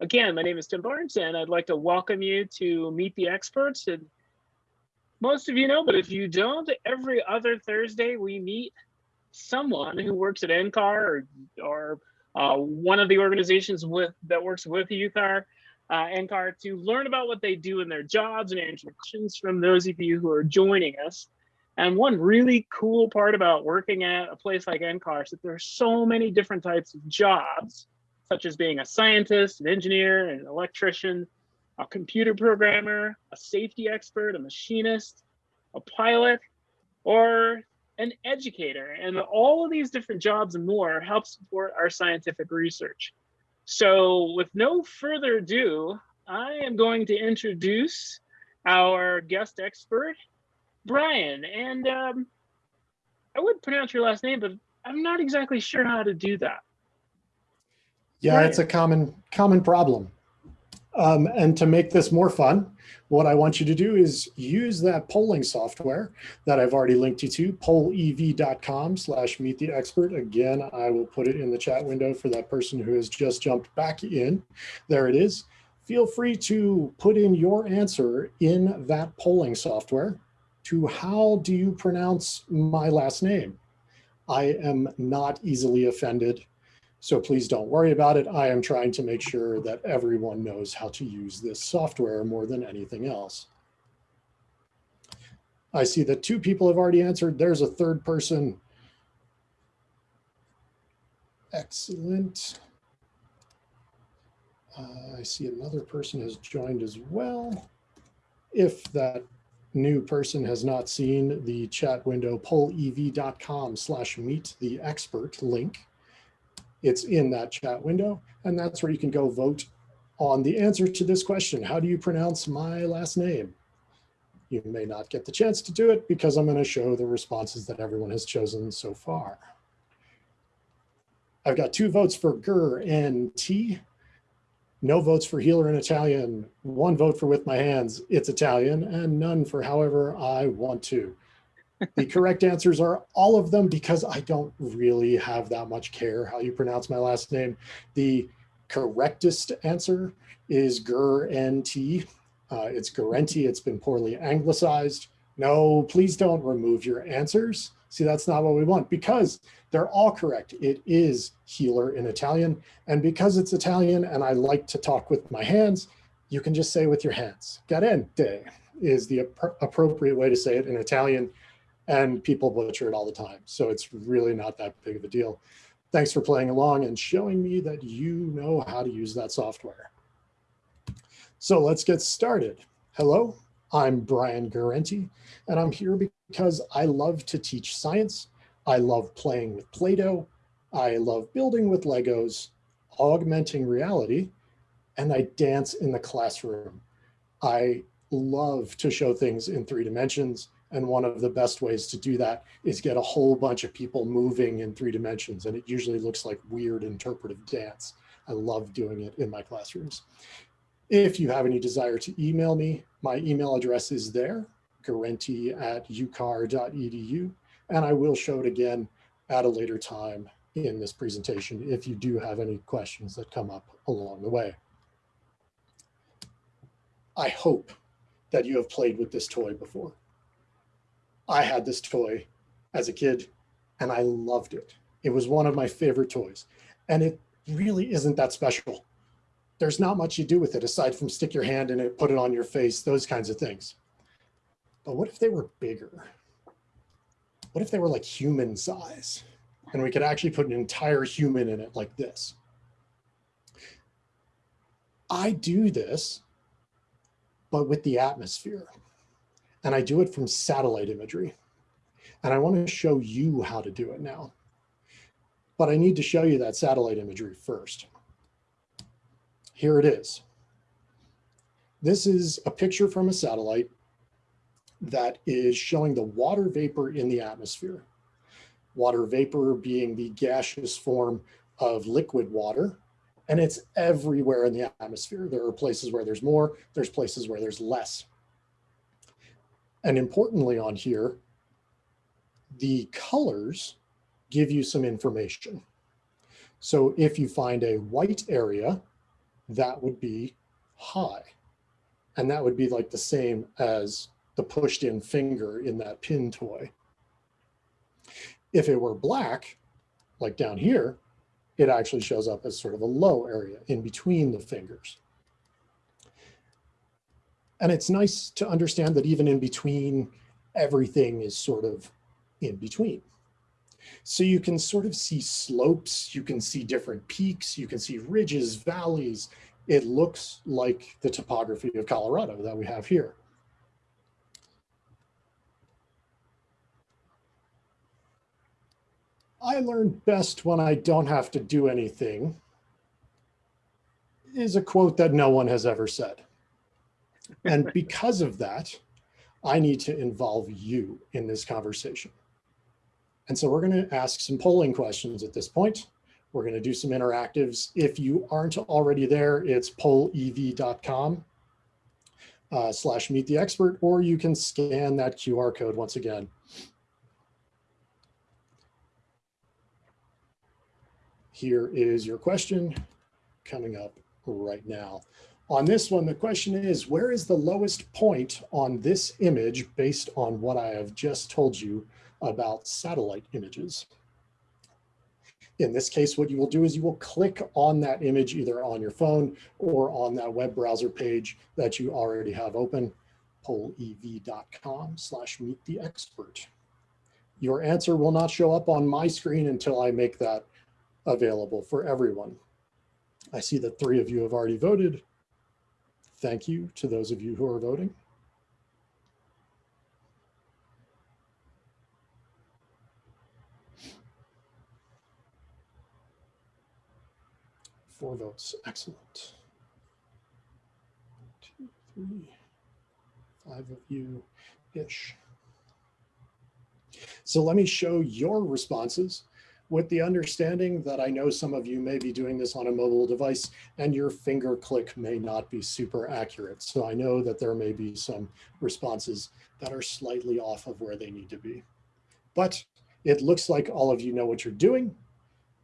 Again, my name is Tim Barnes, and I'd like to welcome you to Meet the Experts. And most of you know, but if you don't, every other Thursday we meet someone who works at NCAR or, or uh, one of the organizations with that works with UCAR, uh, NCAR to learn about what they do in their jobs and answer questions from those of you who are joining us. And one really cool part about working at a place like NCAR is that there are so many different types of jobs such as being a scientist, an engineer, an electrician, a computer programmer, a safety expert, a machinist, a pilot, or an educator. And all of these different jobs and more help support our scientific research. So with no further ado, I am going to introduce our guest expert, Brian. And um, I would pronounce your last name, but I'm not exactly sure how to do that. Yeah, right. it's a common common problem. Um, and to make this more fun, what I want you to do is use that polling software that I've already linked you to, pollev.com slash meet the expert. Again, I will put it in the chat window for that person who has just jumped back in. There it is. Feel free to put in your answer in that polling software to how do you pronounce my last name? I am not easily offended so please don't worry about it. I am trying to make sure that everyone knows how to use this software more than anything else. I see that two people have already answered. There's a third person. Excellent. Uh, I see another person has joined as well. If that new person has not seen the chat window, pollev.com slash meet the expert link, it's in that chat window, and that's where you can go vote on the answer to this question. How do you pronounce my last name? You may not get the chance to do it because I'm going to show the responses that everyone has chosen so far. I've got two votes for Gur and T, no votes for healer in Italian, one vote for with my hands, it's Italian, and none for however I want to the correct answers are all of them because I don't really have that much care how you pronounce my last name. The correctest answer is Gur-N-T. Uh, it's Gurenti. It's been poorly anglicized. No, please don't remove your answers. See, that's not what we want because they're all correct. It is healer in Italian. And because it's Italian and I like to talk with my hands, you can just say with your hands. Guarente is the appropriate way to say it in Italian and people butcher it all the time. So it's really not that big of a deal. Thanks for playing along and showing me that you know how to use that software. So let's get started. Hello, I'm Brian Guarente, and I'm here because I love to teach science. I love playing with Play-Doh. I love building with Legos, augmenting reality, and I dance in the classroom. I love to show things in three dimensions and one of the best ways to do that is get a whole bunch of people moving in three dimensions. And it usually looks like weird interpretive dance. I love doing it in my classrooms. If you have any desire to email me, my email address is there, guarente at ucar.edu. And I will show it again at a later time in this presentation if you do have any questions that come up along the way. I hope that you have played with this toy before. I had this toy as a kid and I loved it. It was one of my favorite toys and it really isn't that special. There's not much you do with it aside from stick your hand in it, put it on your face, those kinds of things. But what if they were bigger? What if they were like human size and we could actually put an entire human in it like this? I do this, but with the atmosphere and I do it from satellite imagery. And I want to show you how to do it now. But I need to show you that satellite imagery first. Here it is. This is a picture from a satellite that is showing the water vapor in the atmosphere. Water vapor being the gaseous form of liquid water, and it's everywhere in the atmosphere. There are places where there's more, there's places where there's less. And importantly on here, the colors give you some information. So if you find a white area, that would be high. And that would be like the same as the pushed in finger in that pin toy. If it were black, like down here, it actually shows up as sort of a low area in between the fingers. And it's nice to understand that even in between, everything is sort of in between. So you can sort of see slopes, you can see different peaks, you can see ridges, valleys. It looks like the topography of Colorado that we have here. I learn best when I don't have to do anything is a quote that no one has ever said. And because of that, I need to involve you in this conversation. And so we're going to ask some polling questions at this point. We're going to do some interactives. If you aren't already there, it's pollev.com uh, slash meet the expert, or you can scan that QR code once again. Here is your question coming up right now. On this one, the question is, where is the lowest point on this image based on what I have just told you about satellite images? In this case, what you will do is you will click on that image either on your phone or on that web browser page that you already have open, pollev.com slash meet the expert. Your answer will not show up on my screen until I make that available for everyone. I see that three of you have already voted. Thank you to those of you who are voting. Four votes, excellent. Two, three, five of you-ish. So let me show your responses with the understanding that I know some of you may be doing this on a mobile device and your finger click may not be super accurate. So I know that there may be some responses that are slightly off of where they need to be. But it looks like all of you know what you're doing.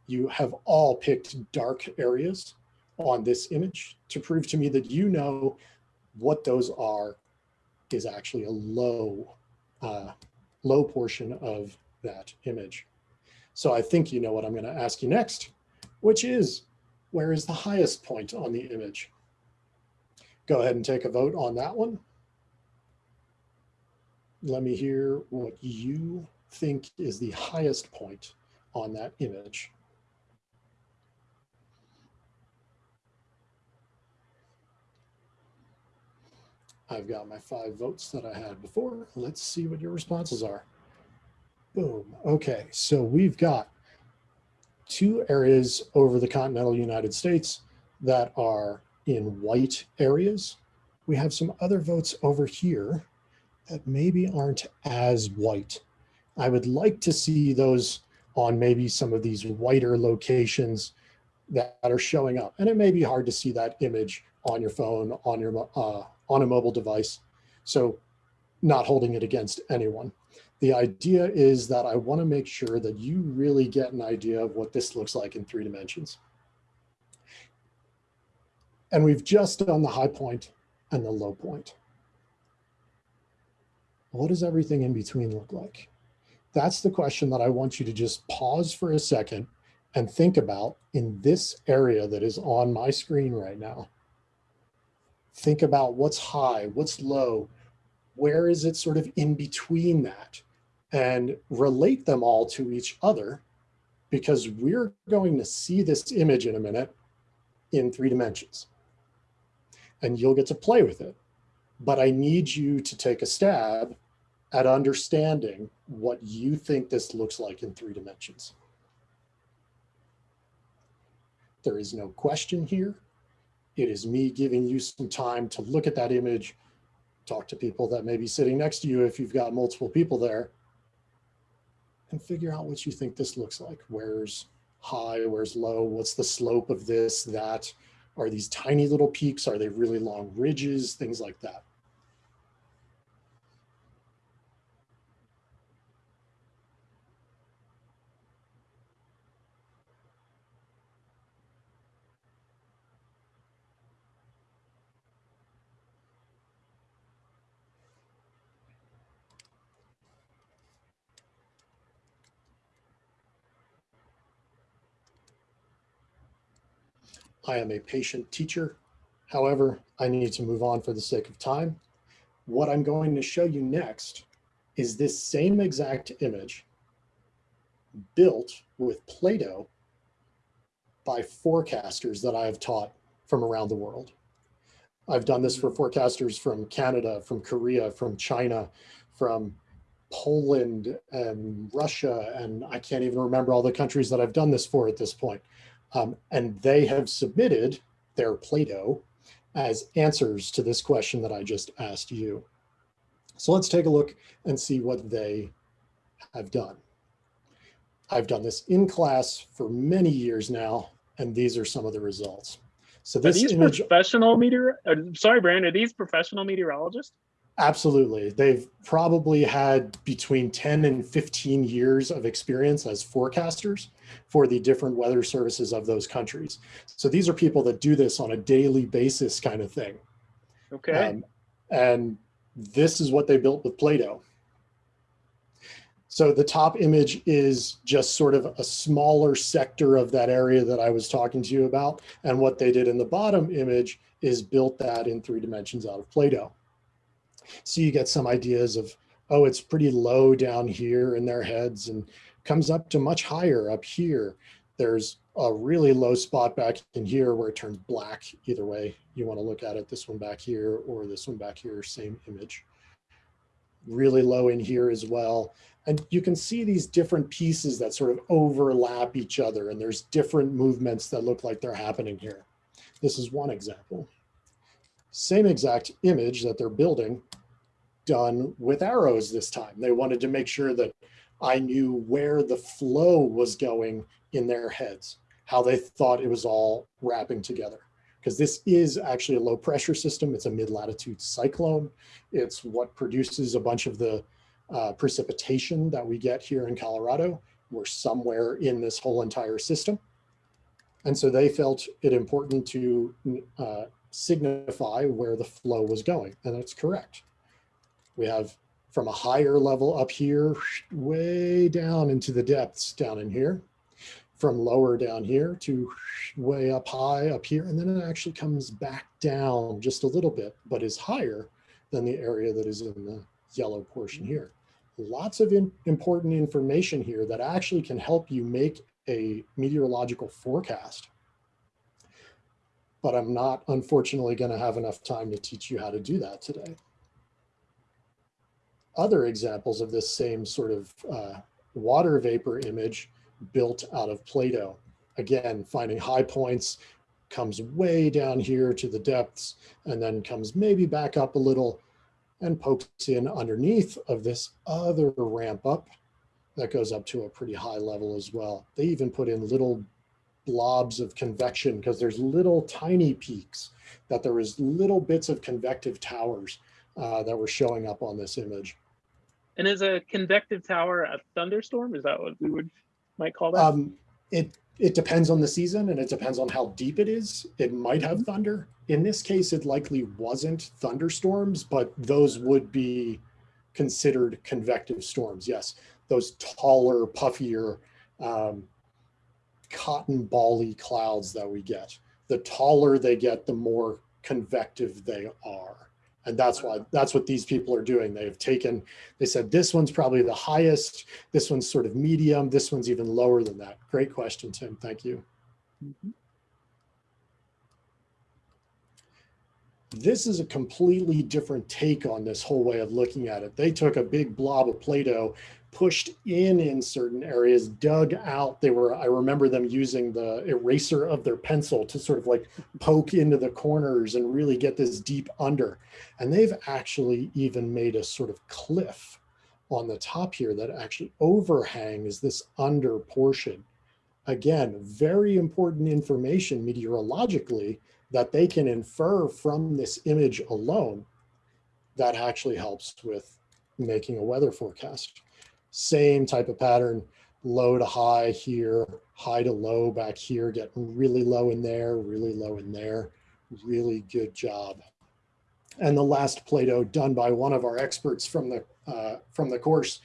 You have all picked dark areas on this image to prove to me that you know what those are is actually a low, uh, low portion of that image. So I think you know what I'm going to ask you next, which is where is the highest point on the image? Go ahead and take a vote on that one. Let me hear what you think is the highest point on that image. I've got my five votes that I had before. Let's see what your responses are. Boom. Okay, so we've got two areas over the continental United States that are in white areas. We have some other votes over here that maybe aren't as white. I would like to see those on maybe some of these whiter locations that are showing up. And it may be hard to see that image on your phone, on your uh, on a mobile device. So not holding it against anyone. The idea is that I want to make sure that you really get an idea of what this looks like in three dimensions. And we've just done the high point and the low point. What does everything in between look like? That's the question that I want you to just pause for a second and think about in this area that is on my screen right now. Think about what's high, what's low, where is it sort of in between that? And relate them all to each other because we're going to see this image in a minute in three dimensions. And you'll get to play with it. But I need you to take a stab at understanding what you think this looks like in three dimensions. There is no question here. It is me giving you some time to look at that image talk to people that may be sitting next to you if you've got multiple people there and figure out what you think this looks like. Where's high, where's low, what's the slope of this, that? Are these tiny little peaks? Are they really long ridges? Things like that. I am a patient teacher. However, I need to move on for the sake of time. What I'm going to show you next is this same exact image built with Play-Doh by forecasters that I have taught from around the world. I've done this for forecasters from Canada, from Korea, from China, from Poland and Russia, and I can't even remember all the countries that I've done this for at this point. Um, and they have submitted their Play-Doh as answers to this question that I just asked you. So let's take a look and see what they have done. I've done this in class for many years now, and these are some of the results. So Are these image, professional meteor? uh, Sorry, Brandon. Are these professional meteorologists? Absolutely. They've probably had between 10 and 15 years of experience as forecasters for the different weather services of those countries. So these are people that do this on a daily basis kind of thing. Okay. Um, and this is what they built with Play-Doh. So the top image is just sort of a smaller sector of that area that I was talking to you about. And what they did in the bottom image is built that in three dimensions out of Play-Doh. So you get some ideas of, oh, it's pretty low down here in their heads and comes up to much higher up here. There's a really low spot back in here where it turns black. Either way, you want to look at it, this one back here or this one back here, same image. Really low in here as well. And you can see these different pieces that sort of overlap each other and there's different movements that look like they're happening here. This is one example. Same exact image that they're building done with arrows this time. They wanted to make sure that I knew where the flow was going in their heads, how they thought it was all wrapping together. Because this is actually a low pressure system. It's a mid-latitude cyclone. It's what produces a bunch of the uh, precipitation that we get here in Colorado. We're somewhere in this whole entire system. And so they felt it important to uh, signify where the flow was going, and that's correct. We have from a higher level up here, way down into the depths down in here, from lower down here to way up high up here, and then it actually comes back down just a little bit, but is higher than the area that is in the yellow portion here. Lots of in, important information here that actually can help you make a meteorological forecast. But I'm not, unfortunately, going to have enough time to teach you how to do that today. Other examples of this same sort of uh, water vapor image built out of Play-Doh. Again, finding high points, comes way down here to the depths, and then comes maybe back up a little and pokes in underneath of this other ramp up that goes up to a pretty high level as well. They even put in little blobs of convection because there's little tiny peaks that there was little bits of convective towers uh, that were showing up on this image. And is a convective tower a thunderstorm? Is that what we would might call that? Um, it it depends on the season and it depends on how deep it is. It might have thunder. In this case, it likely wasn't thunderstorms, but those would be considered convective storms. Yes, those taller, puffier, um, cotton bally clouds that we get. The taller they get, the more convective they are. And that's why that's what these people are doing. They have taken, they said, this one's probably the highest, this one's sort of medium, this one's even lower than that. Great question, Tim. Thank you. Mhm. This is a completely different take on this whole way of looking at it. They took a big blob of Play-Doh, pushed in in certain areas, dug out. They were, I remember them using the eraser of their pencil to sort of like poke into the corners and really get this deep under. And they've actually even made a sort of cliff on the top here that actually overhangs this under portion. Again, very important information meteorologically that they can infer from this image alone that actually helps with making a weather forecast. Same type of pattern, low to high here, high to low back here, getting really low in there, really low in there. Really good job. And the last Play-Doh done by one of our experts from the uh, from the course,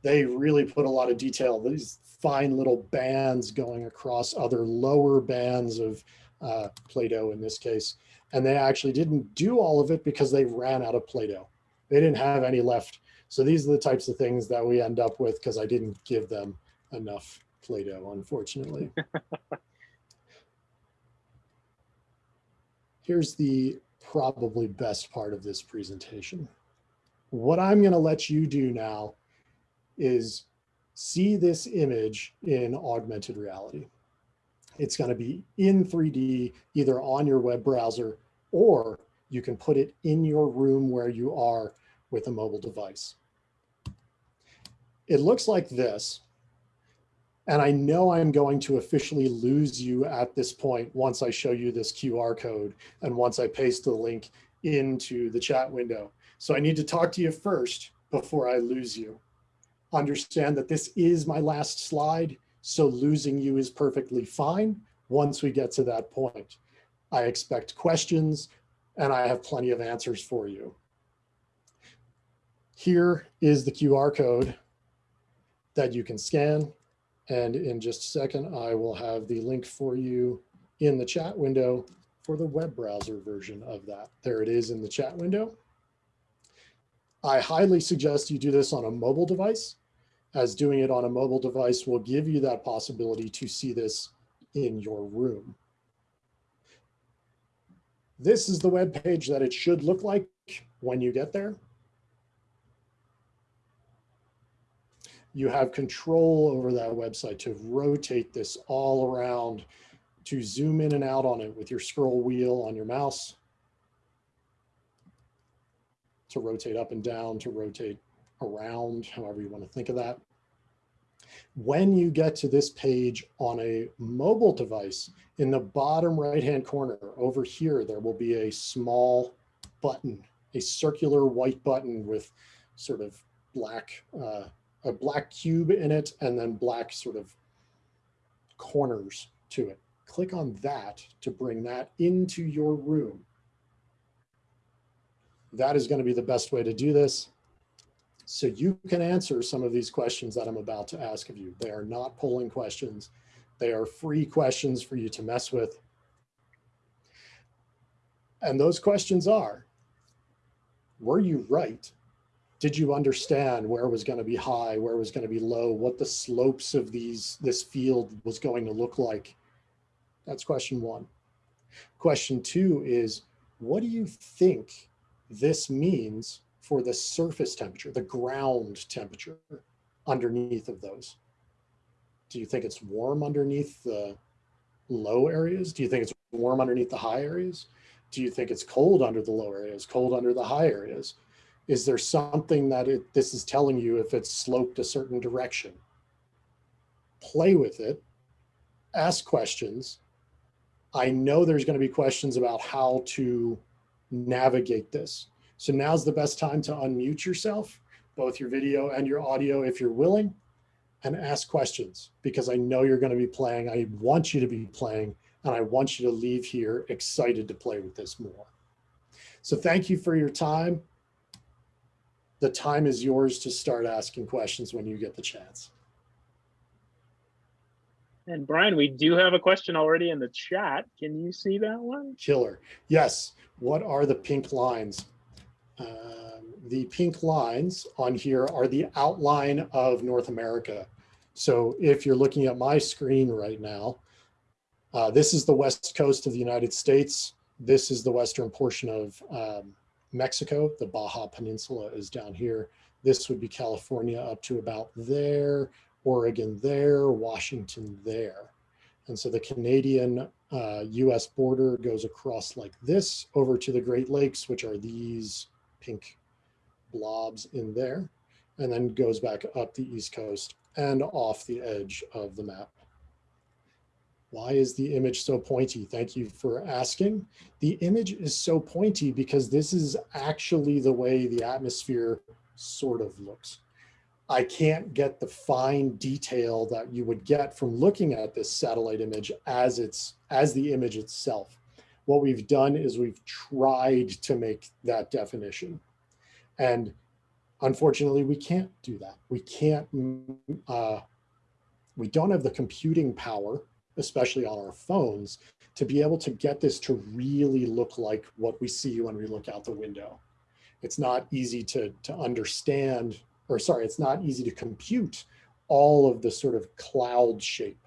they really put a lot of detail. These fine little bands going across other lower bands of uh, Play-Doh in this case. And they actually didn't do all of it because they ran out of Play-Doh. They didn't have any left. So these are the types of things that we end up with because I didn't give them enough Play-Doh, unfortunately. Here's the probably best part of this presentation. What I'm going to let you do now is see this image in augmented reality. It's going to be in 3D, either on your web browser, or you can put it in your room where you are with a mobile device. It looks like this. And I know I'm going to officially lose you at this point once I show you this QR code and once I paste the link into the chat window. So I need to talk to you first before I lose you. Understand that this is my last slide, so losing you is perfectly fine once we get to that point. I expect questions and I have plenty of answers for you. Here is the QR code that you can scan and in just a second, I will have the link for you in the chat window for the web browser version of that. There it is in the chat window. I highly suggest you do this on a mobile device as doing it on a mobile device will give you that possibility to see this in your room. This is the web page that it should look like when you get there. You have control over that website to rotate this all around, to zoom in and out on it with your scroll wheel on your mouse, to rotate up and down, to rotate around, however you want to think of that. When you get to this page on a mobile device, in the bottom right-hand corner over here, there will be a small button, a circular white button with sort of black uh, a black cube in it and then black sort of corners to it. Click on that to bring that into your room. That is going to be the best way to do this. So you can answer some of these questions that I'm about to ask of you. They are not polling questions. They are free questions for you to mess with. And those questions are, were you right did you understand where was going to be high, where was going to be low, what the slopes of these this field was going to look like? That's question one. Question two is, what do you think this means for the surface temperature, the ground temperature underneath of those? Do you think it's warm underneath the low areas? Do you think it's warm underneath the high areas? Do you think it's cold under the low areas, cold under the high areas? Is there something that it, this is telling you if it's sloped a certain direction? Play with it, ask questions. I know there's gonna be questions about how to navigate this. So now's the best time to unmute yourself, both your video and your audio if you're willing, and ask questions because I know you're gonna be playing. I want you to be playing and I want you to leave here excited to play with this more. So thank you for your time the time is yours to start asking questions when you get the chance. And Brian, we do have a question already in the chat. Can you see that one? Killer. Yes. What are the pink lines? Um, the pink lines on here are the outline of North America. So if you're looking at my screen right now, uh, this is the west coast of the United States. This is the western portion of um, Mexico, the Baja Peninsula is down here. This would be California up to about there, Oregon there, Washington there. And so the Canadian uh, US border goes across like this over to the Great Lakes, which are these pink blobs in there, and then goes back up the East Coast and off the edge of the map. Why is the image so pointy? Thank you for asking. The image is so pointy because this is actually the way the atmosphere sort of looks. I can't get the fine detail that you would get from looking at this satellite image as it's as the image itself. What we've done is we've tried to make that definition. And unfortunately, we can't do that. We can't, uh, we don't have the computing power especially on our phones, to be able to get this to really look like what we see when we look out the window. It's not easy to, to understand, or sorry, it's not easy to compute all of the sort of cloud shape.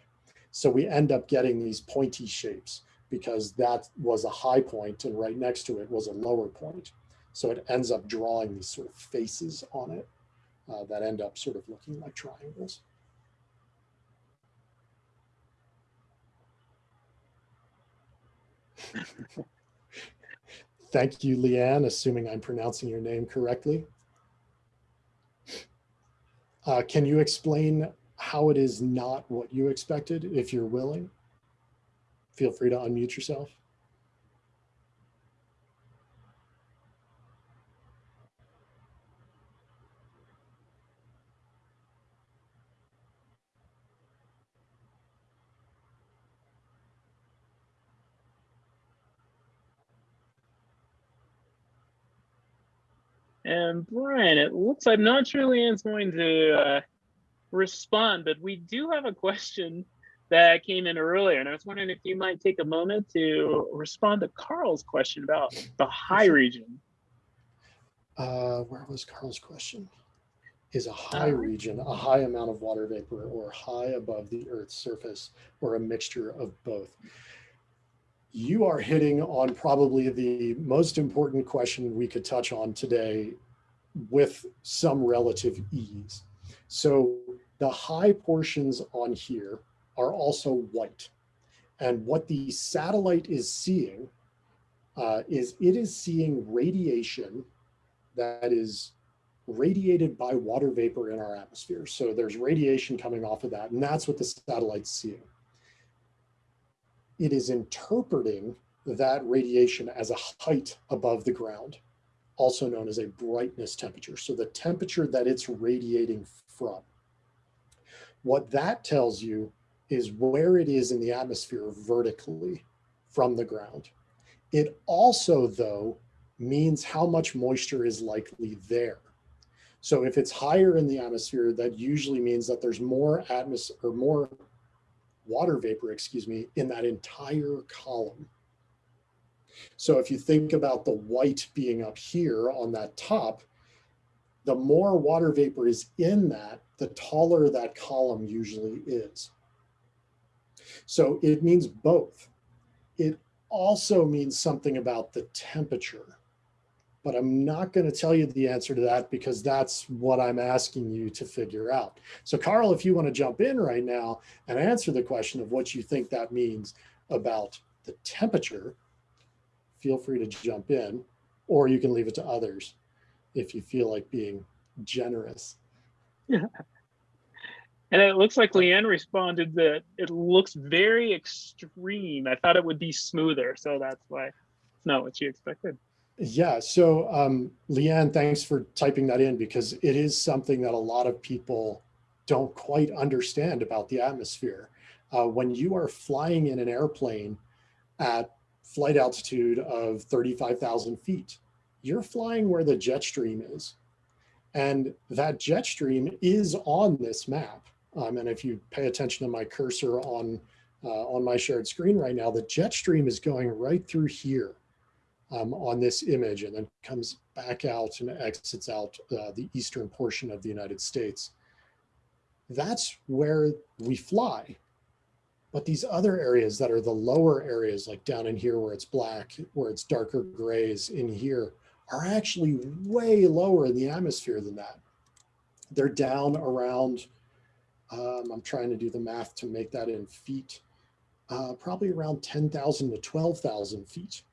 So we end up getting these pointy shapes because that was a high point and right next to it was a lower point. So it ends up drawing these sort of faces on it uh, that end up sort of looking like triangles. Thank you, Leanne, assuming I'm pronouncing your name correctly. Uh, can you explain how it is not what you expected, if you're willing? Feel free to unmute yourself. And Brian, it looks I'm not sure Leanne's going to uh, respond, but we do have a question that came in earlier. And I was wondering if you might take a moment to respond to Carl's question about the high region. Uh, where was Carl's question? Is a high uh, region a high amount of water vapor or high above the Earth's surface or a mixture of both? You are hitting on probably the most important question we could touch on today with some relative ease. So the high portions on here are also white. And what the satellite is seeing uh, is it is seeing radiation that is radiated by water vapor in our atmosphere. So there's radiation coming off of that, and that's what the satellite's seeing it is interpreting that radiation as a height above the ground, also known as a brightness temperature. So the temperature that it's radiating from. What that tells you is where it is in the atmosphere vertically from the ground. It also, though, means how much moisture is likely there. So if it's higher in the atmosphere, that usually means that there's more atmosphere or more water vapor, excuse me, in that entire column. So if you think about the white being up here on that top, the more water vapor is in that, the taller that column usually is. So it means both. It also means something about the temperature but I'm not going to tell you the answer to that because that's what I'm asking you to figure out. So Carl, if you want to jump in right now and answer the question of what you think that means about the temperature, feel free to jump in, or you can leave it to others if you feel like being generous. Yeah. And it looks like Leanne responded that it looks very extreme. I thought it would be smoother, so that's why it's not what she expected. Yeah, so um, Leanne, thanks for typing that in because it is something that a lot of people don't quite understand about the atmosphere. Uh, when you are flying in an airplane at flight altitude of 35,000 feet, you're flying where the jet stream is. And that jet stream is on this map. Um, and if you pay attention to my cursor on, uh, on my shared screen right now, the jet stream is going right through here um, on this image and then comes back out and exits out uh, the eastern portion of the United States. That's where we fly. But these other areas that are the lower areas, like down in here where it's black, where it's darker grays in here, are actually way lower in the atmosphere than that. They're down around, um, I'm trying to do the math to make that in feet, uh, probably around 10,000 to 12,000 feet.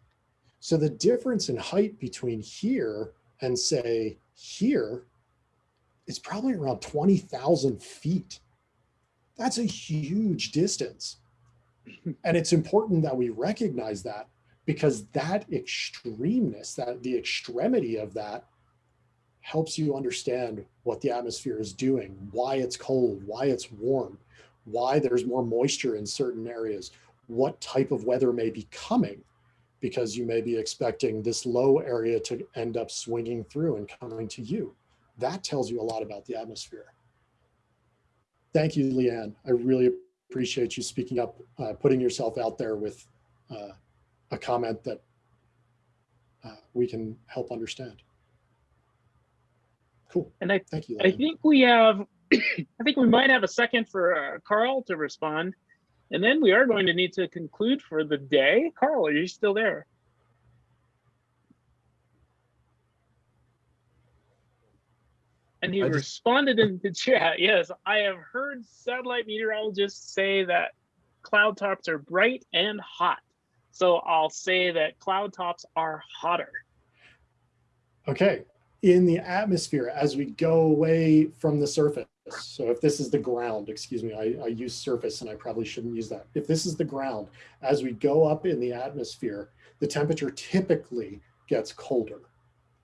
So the difference in height between here and say here is probably around 20,000 feet. That's a huge distance. and it's important that we recognize that because that extremeness, that the extremity of that helps you understand what the atmosphere is doing, why it's cold, why it's warm, why there's more moisture in certain areas, what type of weather may be coming because you may be expecting this low area to end up swinging through and coming to you. That tells you a lot about the atmosphere. Thank you, Leanne. I really appreciate you speaking up, uh, putting yourself out there with uh, a comment that uh, we can help understand. Cool. And I, Thank you. I think we have, I think we might have a second for uh, Carl to respond. And then we are going to need to conclude for the day. Carl, are you still there? And he just- responded in the chat. Yes, I have heard satellite meteorologists say that cloud tops are bright and hot. So I'll say that cloud tops are hotter. Okay, in the atmosphere, as we go away from the surface, so if this is the ground, excuse me, I, I use surface and I probably shouldn't use that. If this is the ground, as we go up in the atmosphere, the temperature typically gets colder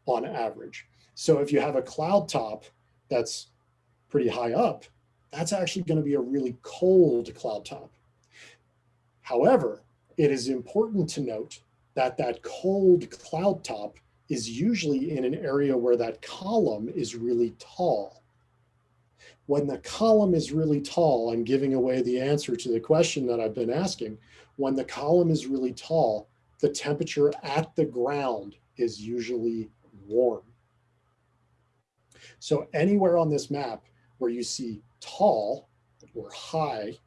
on average. So if you have a cloud top that's pretty high up, that's actually going to be a really cold cloud top. However, it is important to note that that cold cloud top is usually in an area where that column is really tall. When the column is really tall, I'm giving away the answer to the question that I've been asking. When the column is really tall, the temperature at the ground is usually warm. So anywhere on this map where you see tall or high,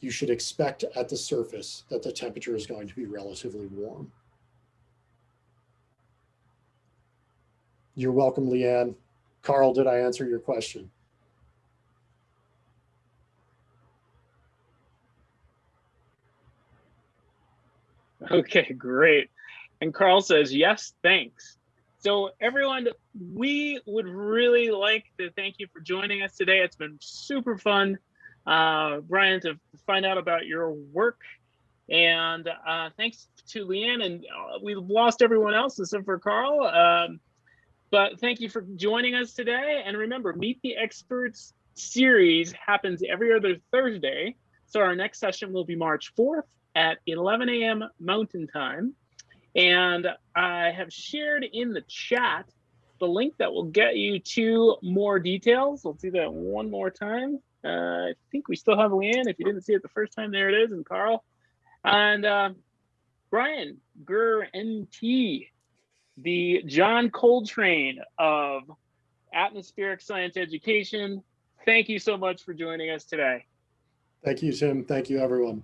you should expect at the surface that the temperature is going to be relatively warm. You're welcome, Leanne. Carl, did I answer your question? Okay, great. And Carl says, yes, thanks. So everyone, we would really like to thank you for joining us today. It's been super fun, uh, Brian, to find out about your work. And uh, thanks to Leanne, and uh, we've lost everyone else except for Carl. Um, but thank you for joining us today. And remember, Meet the Experts series happens every other Thursday. So our next session will be March 4th at 11 a.m. Mountain Time. And I have shared in the chat the link that will get you to more details. Let's do that one more time. Uh, I think we still have Leanne. If you didn't see it the first time, there it is, and Carl. And uh, Brian, Gur NT, the John Coltrane of atmospheric science education. Thank you so much for joining us today. Thank you, Tim. Thank you, everyone.